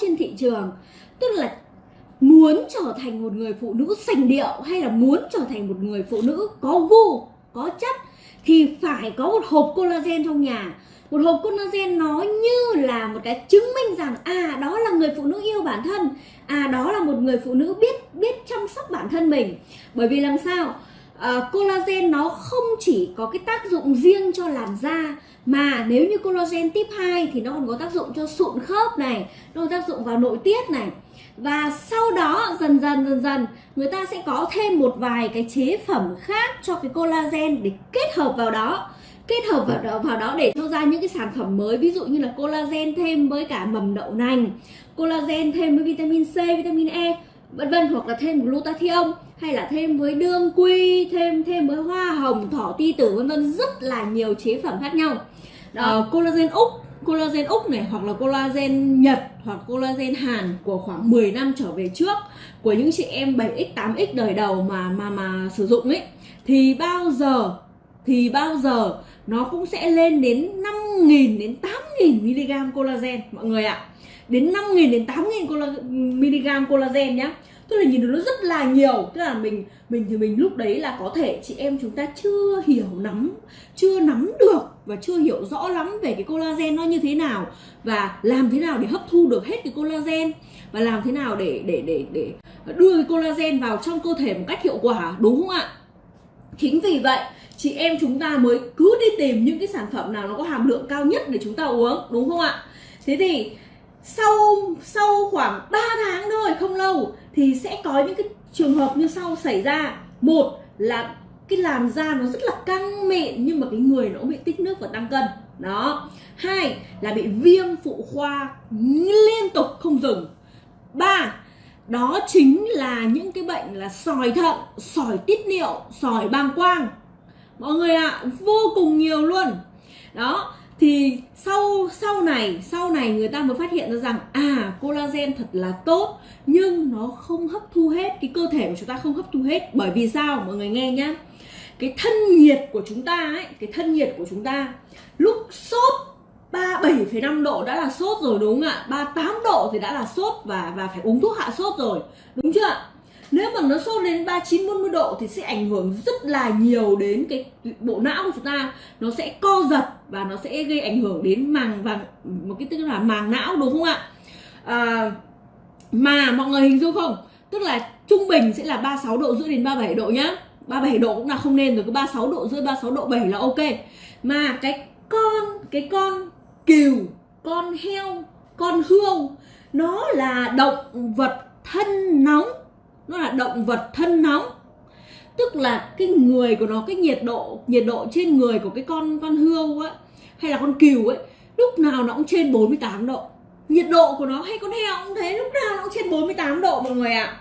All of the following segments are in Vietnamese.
trên thị trường. Tức là muốn trở thành một người phụ nữ sành điệu hay là muốn trở thành một người phụ nữ có gu, có chất, thì phải có một hộp collagen trong nhà. Một hộp collagen nó như là một cái chứng minh rằng à đó là người phụ nữ yêu bản thân à đó là một người phụ nữ biết biết chăm sóc bản thân mình. Bởi vì làm sao? Uh, collagen nó không chỉ có cái tác dụng riêng cho làn da mà nếu như collagen tiếp 2 thì nó còn có tác dụng cho sụn khớp này nó có tác dụng vào nội tiết này. Và sau đó dần dần dần dần người ta sẽ có thêm một vài cái chế phẩm khác cho cái collagen để kết hợp vào đó. Kết hợp vào đó, vào đó để cho ra những cái sản phẩm mới ví dụ như là collagen thêm với cả mầm đậu nành collagen thêm với vitamin C, vitamin E vân vân hoặc là thêm glutathione hay là thêm với đương quy thêm thêm với hoa hồng thỏ ti tử vân vân rất là nhiều chế phẩm khác nhau. Uh, collagen úc collagen úc này hoặc là collagen nhật hoặc collagen hàn của khoảng 10 năm trở về trước của những chị em 7x 8x đời đầu mà mà mà sử dụng ấy thì bao giờ thì bao giờ nó cũng sẽ lên đến 5.000 đến 8.000 mg collagen mọi người ạ. Đến 5.000 đến 8.000 mg collagen nhá tức là nhìn nó rất là nhiều. Tức là mình mình thì mình lúc đấy là có thể chị em chúng ta chưa hiểu nắm, chưa nắm được và chưa hiểu rõ lắm về cái collagen nó như thế nào và làm thế nào để hấp thu được hết cái collagen và làm thế nào để để để để đưa cái collagen vào trong cơ thể một cách hiệu quả, đúng không ạ? Chính vì vậy, chị em chúng ta mới cứ đi tìm những cái sản phẩm nào nó có hàm lượng cao nhất để chúng ta uống, đúng không ạ? Thế thì sau sau khoảng 3 tháng thôi không lâu thì sẽ có những cái trường hợp như sau xảy ra. Một là cái làn da nó rất là căng mịn nhưng mà cái người nó bị tích nước và tăng cân. Đó. Hai là bị viêm phụ khoa liên tục không dừng. Ba đó chính là những cái bệnh là sỏi thận sỏi tiết niệu sỏi bàng quang. Mọi người ạ à, vô cùng nhiều luôn. Đó thì sau sau này sau này người ta mới phát hiện ra rằng à collagen thật là tốt nhưng nó không hấp thu hết cái cơ thể của chúng ta không hấp thu hết. Bởi vì sao? Mọi người nghe nhá. Cái thân nhiệt của chúng ta ấy cái thân nhiệt của chúng ta lúc sốt 37,5 độ đã là sốt rồi đúng không ạ? 38 độ thì đã là sốt và và phải uống thuốc hạ sốt rồi. Đúng chưa ạ? Nếu mà nó sốt lên 39 40 độ thì sẽ ảnh hưởng rất là nhiều đến cái bộ não của chúng ta. Nó sẽ co giật và nó sẽ gây ảnh hưởng đến màng và một cái tức là màng não đúng không ạ? À, mà mọi người hình dung không? Tức là trung bình sẽ là 36 độ rưỡi đến 37 độ nhá. 37 độ cũng là không nên rồi cứ 36 độ rưỡi 36 độ 7 là ok. Mà cái con cái con cừu con heo con hươu nó là động vật thân nóng nó là động vật thân nóng tức là cái người của nó, cái nhiệt độ nhiệt độ trên người của cái con con hươu á, hay là con cừu ấy, lúc nào nó cũng trên 48 độ nhiệt độ của nó hay con heo cũng thế, lúc nào nó cũng trên 48 độ mọi người ạ à.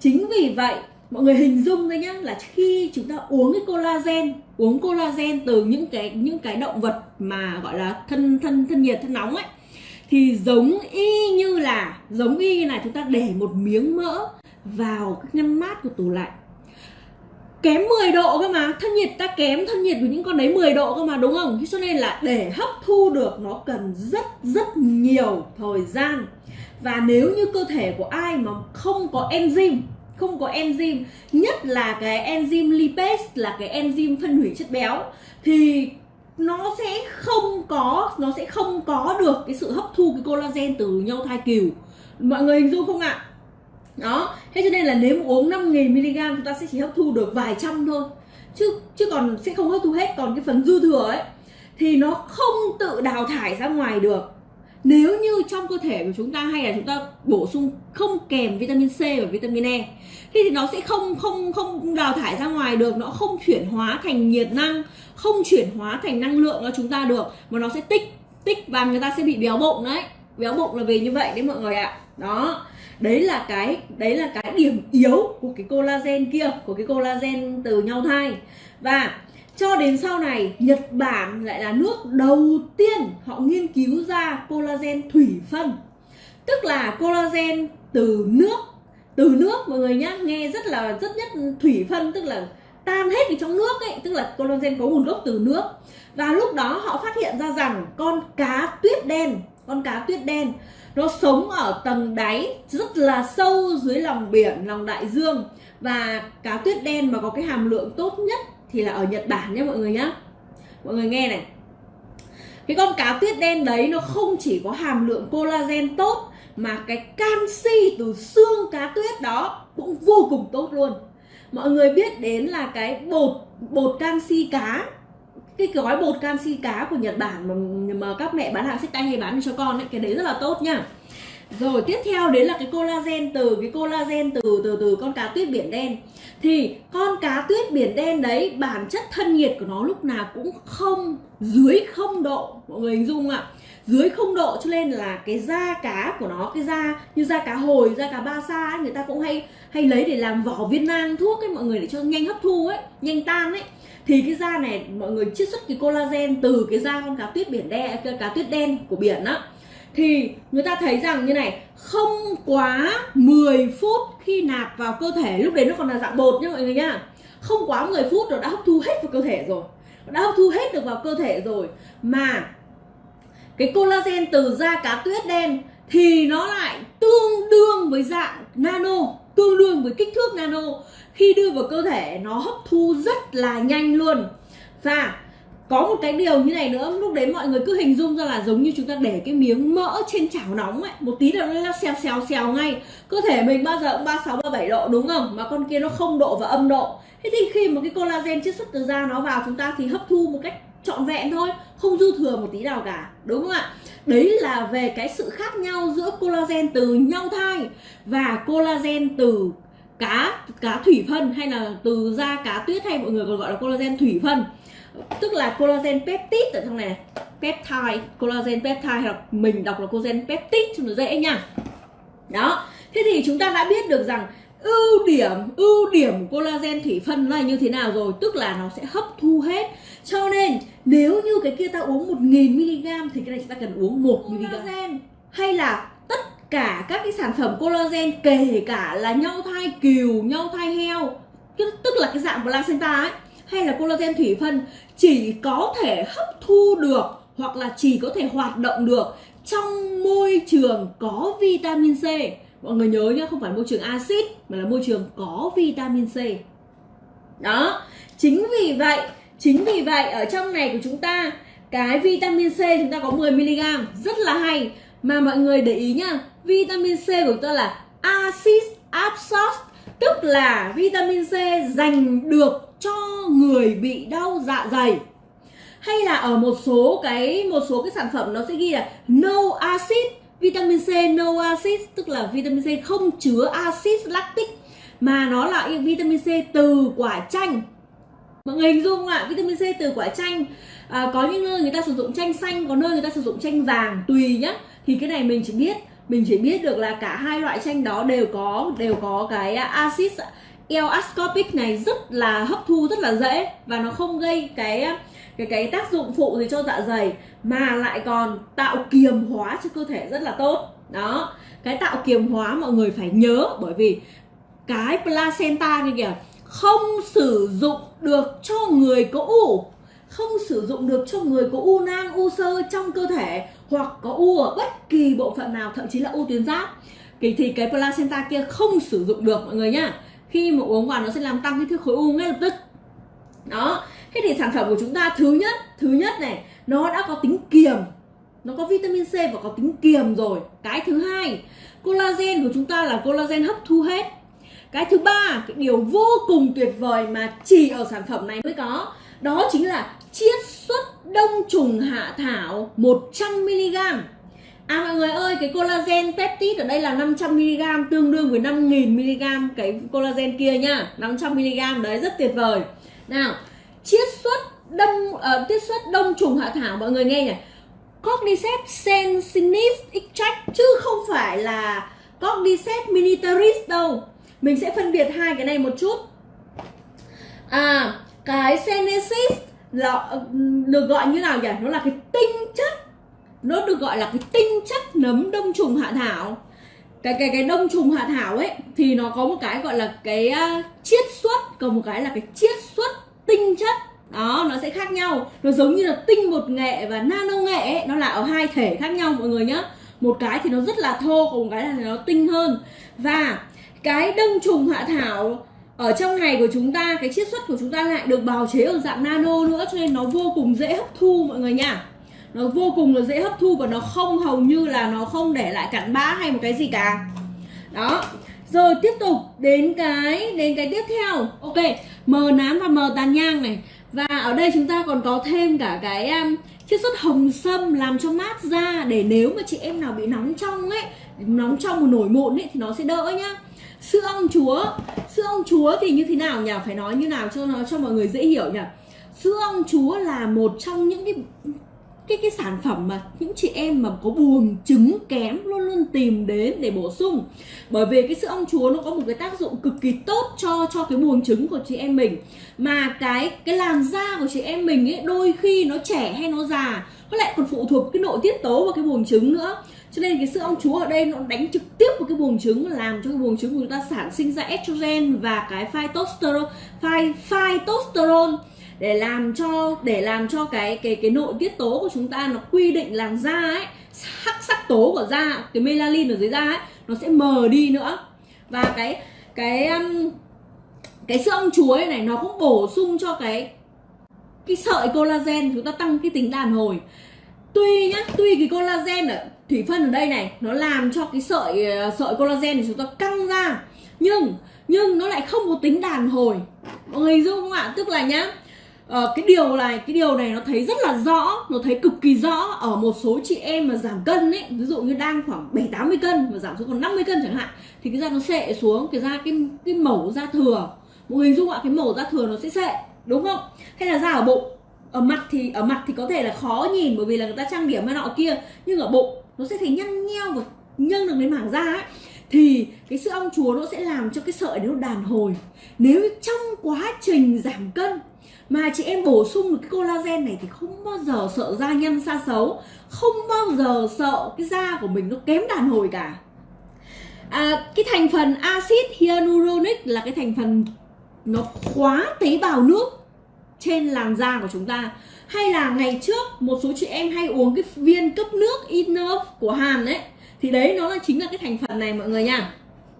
chính vì vậy, mọi người hình dung thôi nhá, là khi chúng ta uống cái collagen, uống collagen từ những cái những cái động vật mà gọi là thân thân thân nhiệt, thân nóng ấy, thì giống y như là, giống y như là chúng ta để một miếng mỡ vào cái ngăn mát của tủ lạnh. Kém 10 độ cơ mà, thân nhiệt ta kém thân nhiệt của những con đấy 10 độ cơ mà, đúng không? Cho nên là để hấp thu được nó cần rất rất nhiều thời gian. Và nếu như cơ thể của ai mà không có enzyme, không có enzyme, nhất là cái enzyme lipase là cái enzyme phân hủy chất béo, thì nó sẽ không có, nó sẽ không có được cái sự hấp thu cái collagen từ nhau thai cừu mọi người hình dung không ạ? Đó. Thế cho nên là nếu uống 5.000 mg chúng ta sẽ chỉ hấp thu được vài trăm thôi. Chứ chứ còn sẽ không hấp thu hết. Còn cái phần dư thừa ấy thì nó không tự đào thải ra ngoài được. Nếu như trong cơ thể của chúng ta hay là chúng ta bổ sung không kèm vitamin C và vitamin E thì, thì nó sẽ không không không đào thải ra ngoài được. Nó không chuyển hóa thành nhiệt năng không chuyển hóa thành năng lượng cho chúng ta được. Mà nó sẽ tích tích và người ta sẽ bị béo bụng đấy. Béo bụng là vì như vậy đấy mọi người ạ. Đó đấy là cái, đấy là cái điểm yếu của cái collagen kia, của cái collagen từ nhau thai. Và cho đến sau này, Nhật Bản lại là nước đầu tiên họ nghiên cứu ra collagen thủy phân. Tức là collagen từ nước từ nước mọi người nhá, nghe rất là, rất nhất thủy phân, tức là tan hết ở trong nước ấy, tức là collagen có nguồn gốc từ nước. Và lúc đó họ phát hiện ra rằng con cá tuyết đen con cá tuyết đen, nó sống ở tầng đáy rất là sâu dưới lòng biển, lòng đại dương. Và cá tuyết đen mà có cái hàm lượng tốt nhất thì là ở Nhật Bản nhé mọi người nhá. Mọi người nghe này. Cái con cá tuyết đen đấy nó không chỉ có hàm lượng collagen tốt, mà cái canxi từ xương cá tuyết đó cũng vô cùng tốt luôn. Mọi người biết đến là cái bột bột canxi cá cái gói bột canxi cá của Nhật Bản mà, mà các mẹ bán hàng sách tay hay bán cho con ấy cái đấy rất là tốt nha. Rồi tiếp theo đấy là cái collagen từ cái collagen từ từ từ con cá tuyết biển đen. Thì con cá tuyết biển đen đấy bản chất thân nhiệt của nó lúc nào cũng không dưới không độ mọi người hình dung ạ? Dưới không độ cho nên là cái da cá của nó cái da như da cá hồi da cá ba sa ấy, người ta cũng hay hay lấy để làm vỏ viên nang thuốc ấy mọi người để cho nhanh hấp thu ấy nhanh tan ấy thì cái da này, mọi người chiết xuất cái collagen từ cái da con cá tuyết biển đen cá tuyết đen của biển á. Thì người ta thấy rằng như này, không quá 10 phút khi nạp vào cơ thể, lúc đấy nó còn là dạng bột nhá mọi người nhá. Không quá 10 phút rồi đã hấp thu hết vào cơ thể rồi. Đã hấp thu hết được vào cơ thể rồi. Mà cái collagen từ da cá tuyết đen thì nó lại tương đương với dạng nano tương đương với kích thước nano. Khi đưa vào cơ thể, nó hấp thu rất là nhanh luôn. Và có một cái điều như này nữa, lúc đấy mọi người cứ hình dung ra là giống như chúng ta để cái miếng mỡ trên chảo nóng ấy, một tí là nó xèo xèo xèo ngay. Cơ thể mình bao giờ cũng ba sáu, ba bảy độ, đúng không? Mà con kia nó không độ và âm độ. Thế thì khi mà cái collagen chiết xuất từ da nó vào, chúng ta thì hấp thu một cách trọn vẹn thôi, không dư thừa một tí nào cả, đúng không ạ? Đấy là về cái sự khác nhau giữa collagen từ nhau thai và collagen từ cá cá thủy phân hay là từ da cá tuyết hay mọi người còn gọi là collagen thủy phân. Tức là collagen peptide ở trong này, này peptide collagen peptide hoặc mình đọc là collagen peptide cho nó dễ nha. Đó thế thì chúng ta đã biết được rằng ưu điểm ưu điểm collagen thủy phân là như thế nào rồi tức là nó sẽ hấp thu hết. Cho nên nếu như cái kia ta uống 1000 mg thì cái này chúng ta cần uống 1 mg collagen hay là tất cả các cái sản phẩm collagen kể cả là nhau thai cừu nhau thai heo tức là cái dạng placenta ấy hay là collagen thủy phân chỉ có thể hấp thu được hoặc là chỉ có thể hoạt động được trong môi trường có vitamin C. Mọi người nhớ nhá không phải môi trường axit mà là môi trường có vitamin C. Đó chính vì vậy chính vì vậy, ở trong này của chúng ta, cái vitamin C chúng ta có 10 mg, rất là hay. Mà mọi người để ý nhá, vitamin C của chúng ta là acid absorbed, tức là vitamin C dành được cho người bị đau dạ dày. Hay là ở một số cái, một số cái sản phẩm nó sẽ ghi là no acid, vitamin C no acid, tức là vitamin C không chứa acid lactic. Mà nó là vitamin C từ quả chanh mọi người hình dung ạ vitamin C từ quả chanh à, có những nơi người ta sử dụng chanh xanh có nơi người ta sử dụng chanh vàng tùy nhá. Thì cái này mình chỉ biết mình chỉ biết được là cả hai loại chanh đó đều có đều có cái axit L ascorbic này rất là hấp thu rất là dễ và nó không gây cái cái cái tác dụng phụ gì cho dạ dày mà lại còn tạo kiềm hóa cho cơ thể rất là tốt. Đó cái tạo kiềm hóa mọi người phải nhớ bởi vì cái placenta kia kìa không sử dụng được cho người có u. Không sử dụng được cho người có u nang u sơ trong cơ thể hoặc có u ở bất kỳ bộ phận nào thậm chí là u tuyến giáp. Thì, thì cái placenta kia không sử dụng được mọi người nhá. Khi mà uống vào nó sẽ làm tăng cái thước khối u ngay lập tức. Đó. Thế thì sản phẩm của chúng ta thứ nhất thứ nhất này nó đã có tính kiềm. Nó có vitamin C và có tính kiềm rồi. Cái thứ hai collagen của chúng ta là collagen hấp thu hết cái thứ ba cái điều vô cùng tuyệt vời mà chỉ ở sản phẩm này mới có đó chính là chiết xuất đông trùng hạ thảo 100mg À mọi người ơi, cái collagen peptide ở đây là 500mg tương đương với 5000mg cái collagen kia nhá. 500mg đấy rất tuyệt vời. Nào, chiết xuất đông ờ, uh, chiết xuất đông trùng hạ thảo mọi người nghe nhỉ. Cordyceps sensinis extract chứ không phải là Cordyceps militaris đâu. Mình sẽ phân biệt hai cái này một chút. À, cái senesis là được gọi như nào nhỉ? Nó là cái tinh chất. Nó được gọi là cái tinh chất nấm đông trùng hạ thảo. Cái cái cái đông trùng hạ thảo ấy thì nó có một cái gọi là cái uh, chiết xuất còn một cái là cái chiết xuất tinh chất. Đó nó sẽ khác nhau. Nó giống như là tinh bột nghệ và nano nghệ ấy, nó là ở hai thể khác nhau mọi người nhá. Một cái thì nó rất là thô còn một cái là nó tinh hơn. Và cái đông trùng hạ thảo ở trong này của chúng ta, cái chiết xuất của chúng ta lại được bào chế ở dạng nano nữa, cho nên nó vô cùng dễ hấp thu, mọi người nha. Nó vô cùng là dễ hấp thu và nó không hầu như là nó không để lại cặn bã hay một cái gì cả. Đó. Rồi tiếp tục đến cái đến cái tiếp theo. Ok, mờ nám và mờ tàn nhang này. Và ở đây chúng ta còn có thêm cả cái um, chiết xuất hồng sâm làm cho mát da để nếu mà chị em nào bị nóng trong ấy, nóng trong một nổi mụn ấy thì nó sẽ đỡ nhá. Sữa ong chúa, sữa ong chúa thì như thế nào nhỉ? Phải nói như nào cho nó, cho mọi người dễ hiểu nhỉ? Sữa ong chúa là một trong những cái cái cái sản phẩm mà những chị em mà có buồng trứng kém luôn luôn tìm đến để bổ sung. Bởi vì cái sữa ong chúa nó có một cái tác dụng cực kỳ tốt cho cho cái buồng trứng của chị em mình. Mà cái cái làn da của chị em mình ấy đôi khi nó trẻ hay nó già nó lại còn phụ thuộc cái nội tiết tố và cái buồng trứng nữa. Cho nên cái sữa ong chúa ở đây nó đánh trực tiếp vào cái buồng trứng làm cho cái buồng trứng của chúng ta sản sinh ra estrogen và cái phytosterone phy, phytosterol để làm cho, để làm cho cái cái cái nội tiết tố của chúng ta nó quy định làn da ấy, sắc sắc tố của da, cái melanin ở dưới da ấy, nó sẽ mờ đi nữa. Và cái cái um, cái sữa ong chuối này, nó cũng bổ sung cho cái cái sợi collagen chúng ta tăng cái tính đàn hồi. Tuy nhá, tuy cái collagen ở thủy phân ở đây này, nó làm cho cái sợi uh, sợi collagen của chúng ta căng ra, nhưng nhưng nó lại không có tính đàn hồi. Mọi người dung không ạ? Tức là nhá Ờ, cái điều này, cái điều này nó thấy rất là rõ, nó thấy cực kỳ rõ ở một số chị em mà giảm cân ấy. Ví dụ như đang khoảng 7 80 cân mà giảm xuống còn 50 cân chẳng hạn, thì cái da nó sệ xuống, cái da, cái cái mẩu da thừa. Một hình dung ạ, cái mẩu da thừa nó sẽ sệ đúng không? Hay là da ở bụng? Ở mặt thì, ở mặt thì có thể là khó nhìn bởi vì là người ta trang điểm hay nọ kia, nhưng ở bụng nó sẽ thấy nhăn nheo và nhân được đến mảng da ấy. Thì cái sữa ong chúa nó sẽ làm cho cái sợi nó đàn hồi. Nếu trong quá trình giảm cân mà chị em bổ sung được cái collagen này thì không bao giờ sợ da nhăn xa xấu không bao giờ sợ cái da của mình nó kém đàn hồi cả. À, cái thành phần axit hyaluronic là cái thành phần nó khóa tế bào nước trên làn da của chúng ta. Hay là ngày trước một số chị em hay uống cái viên cấp nước inner của Hàn ấy thì đấy nó là chính là cái thành phần này mọi người nha.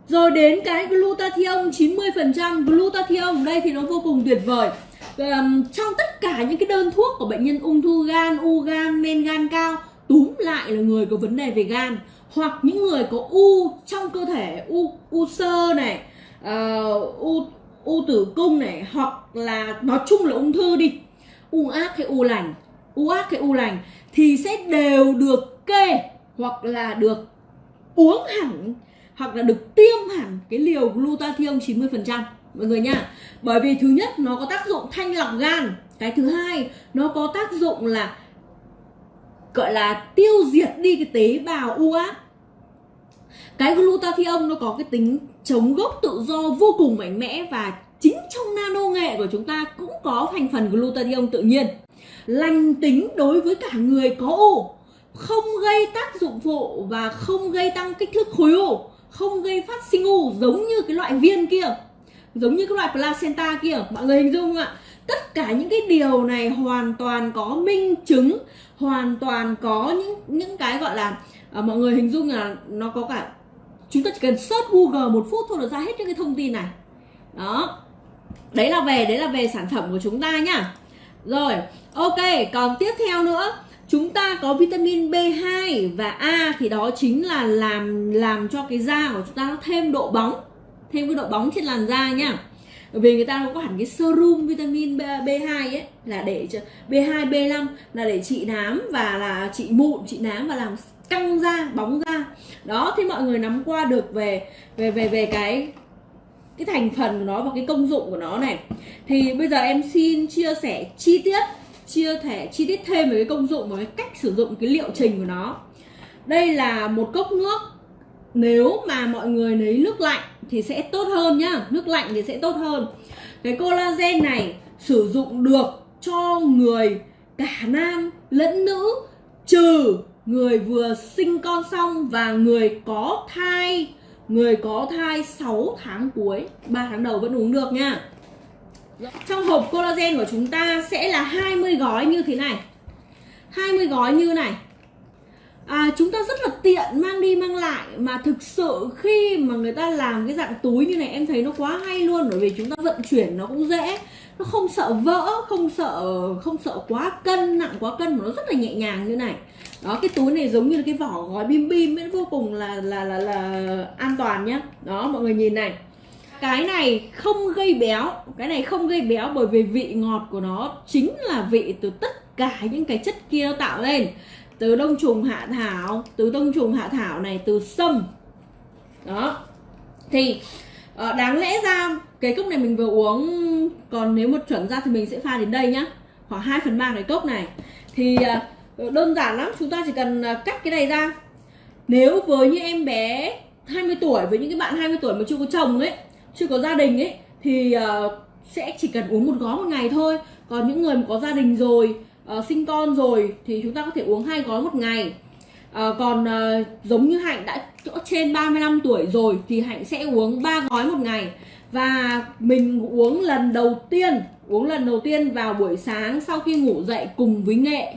Rồi đến cái glutathione 90% glutathione đây thì nó vô cùng tuyệt vời um, trong tất cả những cái đơn thuốc của bệnh nhân ung thư gan u gan men gan cao túm lại là người có vấn đề về gan. Hoặc những người có u trong cơ thể u u sơ này uh, u u tử cung này hoặc là nói chung là ung thư đi u ác hay u lành u ác hay u lành thì sẽ đều được kê hoặc là được uống hẳn hoặc là được tiêm hẳn cái liều glutathione 90% mọi người nha bởi vì thứ nhất, nó có tác dụng thanh lọc gan. Cái thứ hai, nó có tác dụng là, gọi là tiêu diệt đi cái tế bào u ác cái glutathione nó có cái tính chống gốc tự do vô cùng mạnh mẽ và chính trong nano nghệ của chúng ta cũng có thành phần glutathione tự nhiên. Lành tính đối với cả người có u, không gây tác dụng phụ và không gây tăng kích thước khối u, không gây phát sinh u giống như cái loại viên kia giống như các loại placenta kia mọi người hình dung không ạ. Tất cả những cái điều này hoàn toàn có minh chứng hoàn toàn có những những cái gọi là à, mọi người hình dung là nó có cả chúng ta chỉ cần search google một phút thôi là ra hết những cái thông tin này. Đó. Đấy là về đấy là về sản phẩm của chúng ta nhá. Rồi ok còn tiếp theo nữa. Chúng ta có vitamin B2 và A thì đó chính là làm làm cho cái da của chúng ta nó thêm độ bóng thêm cái độ bóng trên làn da nhá vì người ta có hẳn cái serum vitamin B2 ấy, là để cho B2 B5 là để trị nám và là trị mụn, trị nám và làm căng da, bóng da. Đó thì mọi người nắm qua được về về về về cái cái thành phần của nó và cái công dụng của nó này. Thì bây giờ em xin chia sẻ chi tiết, chia sẻ chi tiết thêm về cái công dụng và cái cách sử dụng cái liệu trình của nó. Đây là một cốc nước. Nếu mà mọi người lấy nước lạnh thì sẽ tốt hơn nhá. Nước lạnh thì sẽ tốt hơn. Cái collagen này sử dụng được cho người cả nam lẫn nữ, trừ người vừa sinh con xong và người có thai, người có thai 6 tháng cuối 3 tháng đầu vẫn uống được nha trong hộp collagen của chúng ta sẽ là 20 gói như thế này. 20 gói như này à, chúng ta rất là tiện mang đi mang lại. Mà thực sự khi mà người ta làm cái dạng túi như này em thấy nó quá hay luôn. Bởi vì chúng ta vận chuyển nó cũng dễ. Nó không sợ vỡ không sợ không sợ quá cân nặng quá cân mà nó rất là nhẹ nhàng như này. Đó cái túi này giống như là cái vỏ gói bim bim ấy vô cùng là là là là an toàn nhá. Đó mọi người nhìn này. Cái này không gây béo. Cái này không gây béo bởi vì vị ngọt của nó chính là vị từ tất cả những cái chất kia nó tạo lên từ đông trùng hạ thảo từ đông trùng hạ thảo này từ sâm. Đó. Thì ờ, đáng lẽ ra cái cốc này mình vừa uống còn nếu một chuẩn ra thì mình sẽ pha đến đây nhá. Khoảng 2 phần ba cái cốc này. Thì ờ, đơn giản lắm chúng ta chỉ cần ờ, cắt cái này ra. Nếu với những em bé 20 tuổi với những cái bạn 20 tuổi mà chưa có chồng ấy chưa có gia đình ấy thì uh, sẽ chỉ cần uống một gói một ngày thôi. Còn những người mà có gia đình rồi uh, sinh con rồi thì chúng ta có thể uống hai gói một ngày. Uh, còn uh, giống như hạnh đã trên 35 tuổi rồi thì hạnh sẽ uống 3 gói một ngày. Và mình uống lần đầu tiên uống lần đầu tiên vào buổi sáng sau khi ngủ dậy cùng với nghệ.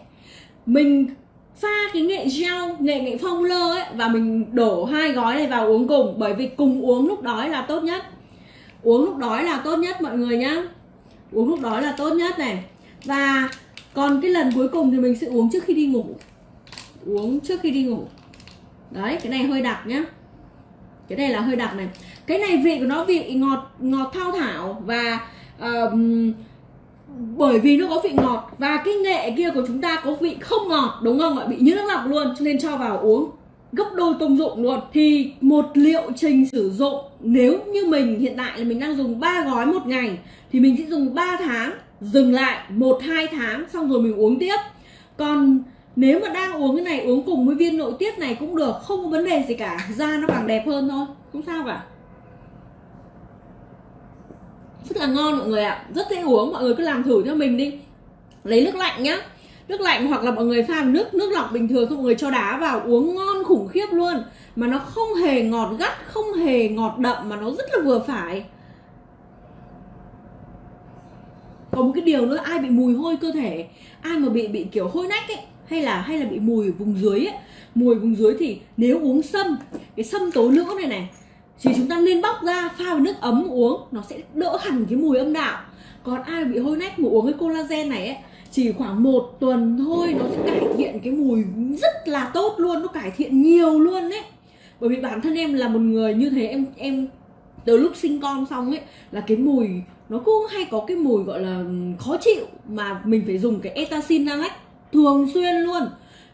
Mình pha cái nghệ gel nghệ nghệ phong lơ ấy và mình đổ hai gói này vào uống cùng bởi vì cùng uống lúc đói là tốt nhất. Uống lúc đói là tốt nhất mọi người nhá. Uống lúc đói là tốt nhất này. Và còn cái lần cuối cùng thì mình sẽ uống trước khi đi ngủ. Uống trước khi đi ngủ. Đấy cái này hơi đặc nhá. Cái này là hơi đặc này. Cái này vị của nó vị ngọt ngọt thao thảo và um, bởi vì nó có vị ngọt và cái nghệ kia của chúng ta có vị không ngọt đúng không ạ? Bị như nước lọc luôn cho nên cho vào uống. Gấp đôi công dụng luôn. Thì một liệu trình sử dụng nếu như mình hiện tại là mình đang dùng 3 gói một ngày thì mình sẽ dùng 3 tháng dừng lại một, hai tháng xong rồi mình uống tiếp. Còn nếu mà đang uống cái này, uống cùng với viên nội tiết này cũng được, không có vấn đề gì cả. Da nó càng đẹp hơn thôi, không sao cả. Rất là ngon mọi người ạ, rất dễ uống, mọi người cứ làm thử cho mình đi. Lấy nước lạnh nhá. Nước lạnh hoặc là mọi người pha nước nước lọc bình thường không mọi người cho đá vào, uống ngon khủng khiếp luôn. Mà nó không hề ngọt gắt, không hề ngọt đậm mà nó rất là vừa phải. Có một cái điều nữa, ai bị mùi hôi cơ thể, ai mà bị bị kiểu hôi nách ấy, hay là hay là bị mùi vùng dưới ấy. Mùi vùng dưới thì nếu uống sâm, cái sâm tố nữ này này, thì chúng ta nên bóc ra, pha vào nước ấm uống, nó sẽ đỡ hẳn cái mùi âm đạo. Còn ai bị hôi nách mà uống cái collagen này ấy, chỉ khoảng một tuần thôi nó sẽ cải thiện cái mùi rất là tốt luôn, nó cải thiện nhiều luôn đấy bởi vì bản thân em là một người như thế, em em, từ lúc sinh con xong ấy, là cái mùi nó cũng hay có cái mùi gọi là ừ, khó chịu mà mình phải dùng cái etacinalac thường xuyên luôn.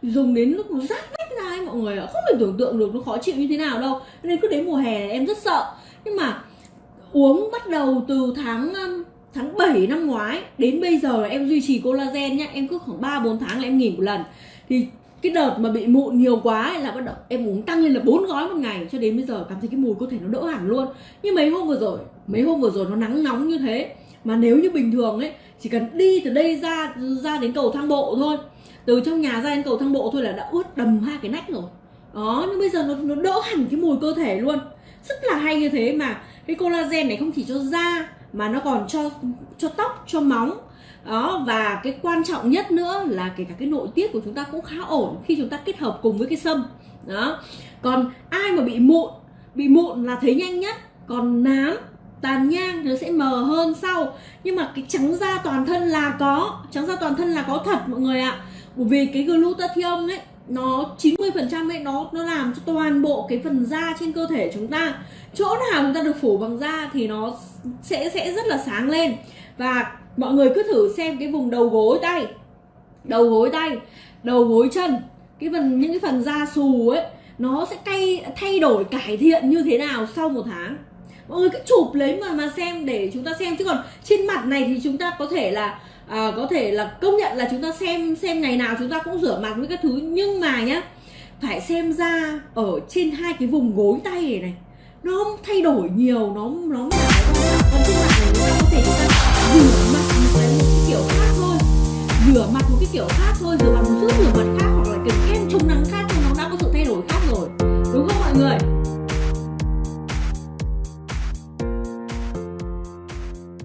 Dùng đến lúc nó rát nách ra ấy, mọi người ạ, không thể tưởng tượng được nó khó chịu như thế nào đâu. Nên cứ đến mùa hè này em rất sợ. Nhưng mà uống bắt đầu từ tháng ừ, tháng 7 năm ngoái, đến bây giờ là em duy trì collagen nhá. Em cứ khoảng 3 4 tháng là em nghỉ một lần. Thì cái đợt mà bị mụn nhiều quá ấy là bắt đầu em uống tăng lên là bốn gói một ngày cho đến bây giờ cảm thấy cái mùi cơ thể nó đỡ hẳn luôn. Nhưng mấy hôm vừa rồi mấy hôm vừa rồi nó nắng nóng như thế mà nếu như bình thường ấy chỉ cần đi từ đây ra ra đến cầu thang bộ thôi từ trong nhà ra đến cầu thang bộ thôi là đã ướt đầm hai cái nách rồi. Đó nhưng bây giờ nó, nó đỡ hẳn cái mùi cơ thể luôn. Rất là hay như thế mà cái collagen này không chỉ cho da mà nó còn cho cho tóc, cho móng. Đó, và cái quan trọng nhất nữa là kể cả cái nội tiết của chúng ta cũng khá ổn khi chúng ta kết hợp cùng với cái sâm. Đó. Còn ai mà bị mụn bị mụn là thấy nhanh nhất. Còn nám, tàn nhang nó sẽ mờ hơn sau. Nhưng mà cái trắng da toàn thân là có, trắng da toàn thân là có thật, mọi người ạ. Bởi vì cái glutathione ấy nó 90% ấy, nó nó làm cho toàn bộ cái phần da trên cơ thể chúng ta. Chỗ nào chúng ta được phủ bằng da thì nó sẽ sẽ rất là sáng lên. Và mọi người cứ thử xem cái vùng đầu gối tay. Đầu gối tay, đầu gối chân, cái phần, những cái phần da xù ấy, nó sẽ cay, thay đổi, cải thiện như thế nào sau một tháng. Mọi người cứ chụp lấy mà mà xem để chúng ta xem. Chứ còn trên mặt này thì chúng ta có thể là à, có thể là công nhận là chúng ta xem xem ngày nào chúng ta cũng rửa mặt với các thứ nhưng mà nhá phải xem ra ở trên hai cái vùng gối tay này này nó thay đổi nhiều nó nó còn trên mặt này chúng ta có thể chúng ta rửa mặt một cái, một cái kiểu khác thôi. Rửa mặt một cái kiểu khác thôi rửa mặt một chút rửa mặt khác hoặc là kiểu kem chống nắng khác thì nó đã có sự thay đổi khác rồi. Đúng không mọi người?